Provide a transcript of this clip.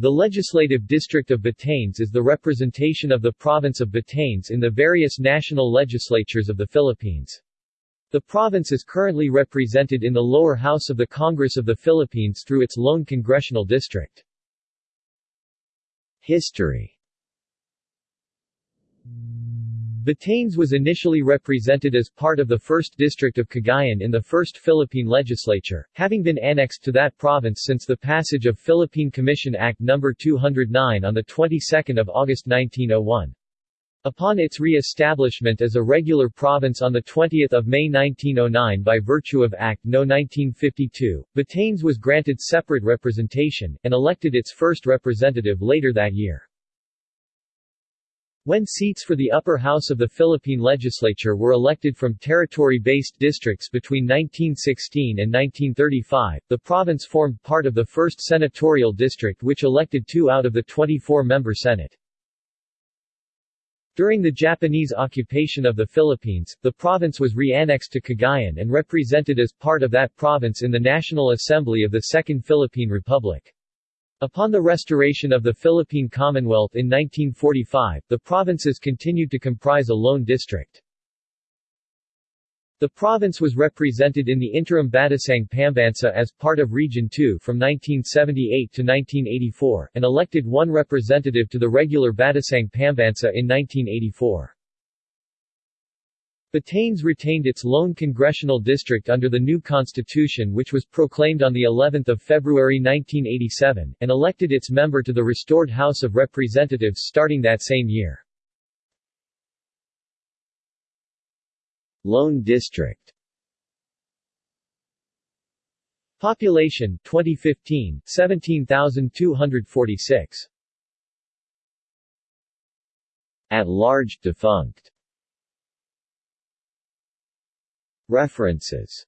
The Legislative District of Batanes is the representation of the province of Batanes in the various national legislatures of the Philippines. The province is currently represented in the lower house of the Congress of the Philippines through its lone congressional district. History Batanes was initially represented as part of the 1st District of Cagayan in the First Philippine Legislature, having been annexed to that province since the passage of Philippine Commission Act No. 209 on the 22nd of August 1901. Upon its re-establishment as a regular province on 20 May 1909 by virtue of Act No. 1952, Batanes was granted separate representation, and elected its first representative later that year. When seats for the upper house of the Philippine legislature were elected from territory-based districts between 1916 and 1935, the province formed part of the 1st Senatorial District which elected two out of the 24-member Senate. During the Japanese occupation of the Philippines, the province was re-annexed to Cagayan and represented as part of that province in the National Assembly of the Second Philippine Republic. Upon the restoration of the Philippine Commonwealth in 1945, the provinces continued to comprise a lone district. The province was represented in the interim Batasang Pambansa as part of Region 2 from 1978 to 1984, and elected one representative to the regular Batasang Pambansa in 1984. Batanes retained its lone congressional district under the new constitution which was proclaimed on the 11th of February 1987, and elected its member to the restored House of Representatives starting that same year. Lone district Population 2015 17,246 At large defunct References